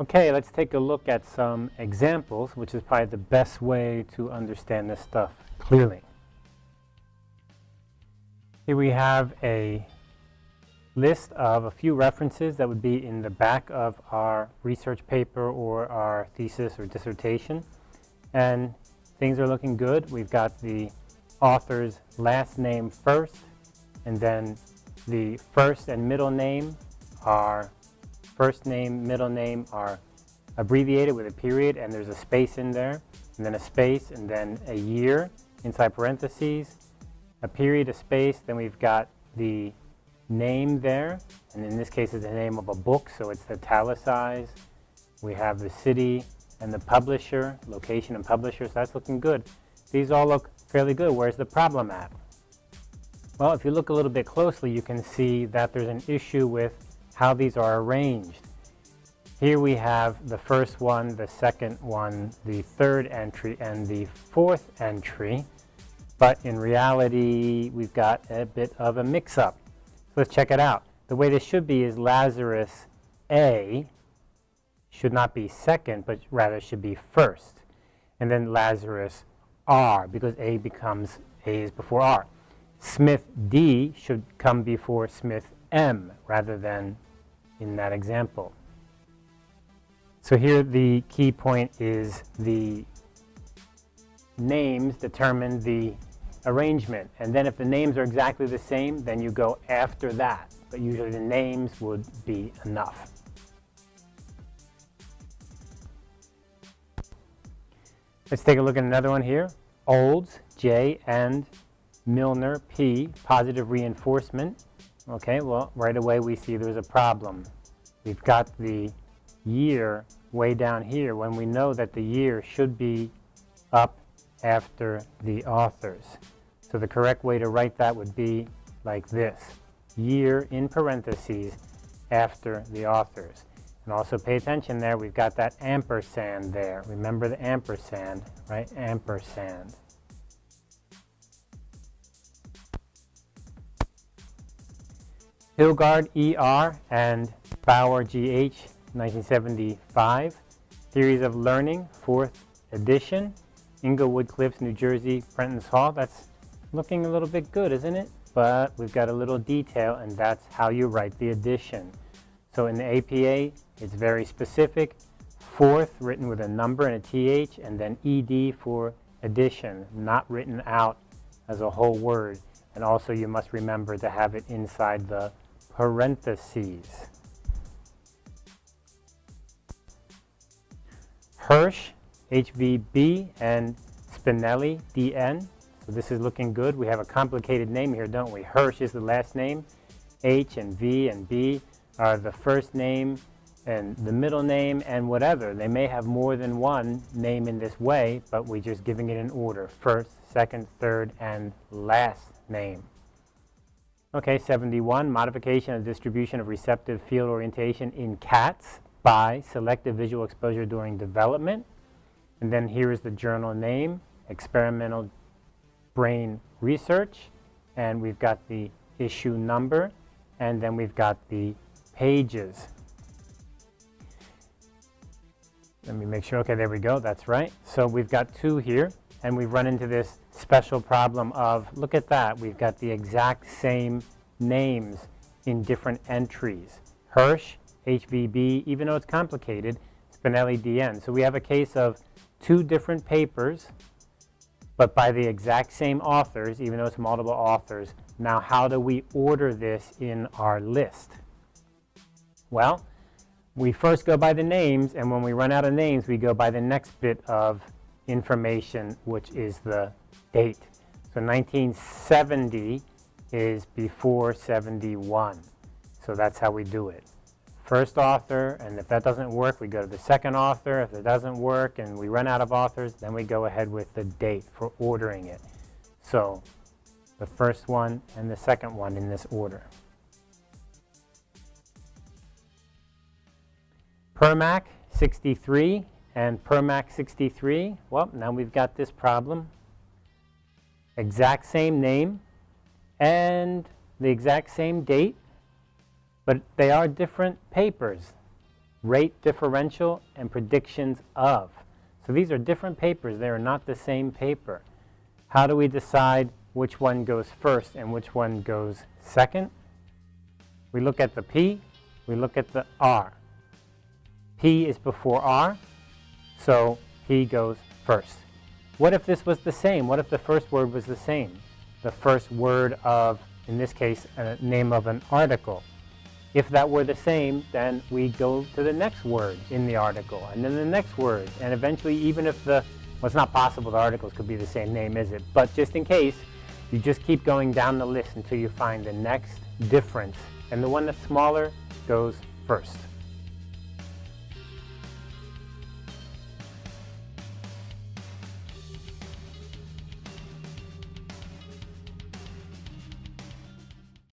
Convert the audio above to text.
Okay, let's take a look at some examples, which is probably the best way to understand this stuff clearly. Here we have a list of a few references that would be in the back of our research paper or our thesis or dissertation. And things are looking good. We've got the author's last name first, and then the first and middle name are first name, middle name are abbreviated with a period and there's a space in there, and then a space, and then a year inside parentheses, a period, a space, then we've got the name there, and in this case it's the name of a book, so it's italicized. We have the city and the publisher, location and publisher, so that's looking good. These all look fairly good. Where's the problem at? Well, if you look a little bit closely, you can see that there's an issue with how these are arranged. Here we have the first one, the second one, the third entry, and the fourth entry. But in reality, we've got a bit of a mix-up. So let's check it out. The way this should be is Lazarus A should not be second, but rather should be first. And then Lazarus R, because A becomes A is before R. Smith D should come before Smith M rather than in that example. So here the key point is the names determine the arrangement. And then if the names are exactly the same, then you go after that. But usually the names would be enough. Let's take a look at another one here. Olds, J, and Milner, P, positive reinforcement. Okay, well, right away we see there's a problem. We've got the year way down here when we know that the year should be up after the authors. So the correct way to write that would be like this. Year in parentheses after the authors. And also pay attention there, we've got that ampersand there. Remember the ampersand, right? Ampersand. Hilgard ER and Bower GH, 1975. Theories of Learning, 4th edition. Englewood Cliffs, New Jersey, Prentice Hall. That's looking a little bit good, isn't it? But we've got a little detail, and that's how you write the addition. So in the APA, it's very specific. Fourth, written with a number and a TH, and then ED for addition, not written out as a whole word. And also you must remember to have it inside the parentheses. Hirsch, HVB, and Spinelli, DN. So this is looking good. We have a complicated name here, don't we? Hirsch is the last name. H and V and B are the first name and the middle name and whatever. They may have more than one name in this way, but we're just giving it an order. First, second, third, and last name. Okay, 71, modification of distribution of receptive field orientation in cats by selective visual exposure during development. And then here is the journal name, experimental brain research. And we've got the issue number, and then we've got the pages. Let me make sure, okay, there we go, that's right. So we've got two here, and we've run into this special problem of, look at that, we've got the exact same names in different entries. Hirsch, HVB, even though it's complicated, Spinelli, DN. So we have a case of two different papers, but by the exact same authors, even though it's multiple authors. Now, how do we order this in our list? Well, we first go by the names, and when we run out of names, we go by the next bit of information, which is the date. So 1970 is before 71. So that's how we do it. First author, and if that doesn't work, we go to the second author. If it doesn't work and we run out of authors, then we go ahead with the date for ordering it. So the first one and the second one in this order. Premack 63 and Premack 63. Well, now we've got this problem. Exact same name and the exact same date, but they are different papers. rate differential, and predictions of. So these are different papers. They are not the same paper. How do we decide which one goes first and which one goes second? We look at the P, we look at the R. P is before R, so he goes first. What if this was the same? What if the first word was the same? The first word of, in this case, a name of an article. If that were the same, then we go to the next word in the article, and then the next word, and eventually even if the, well it's not possible the articles could be the same name, is it? But just in case, you just keep going down the list until you find the next difference, and the one that's smaller goes first.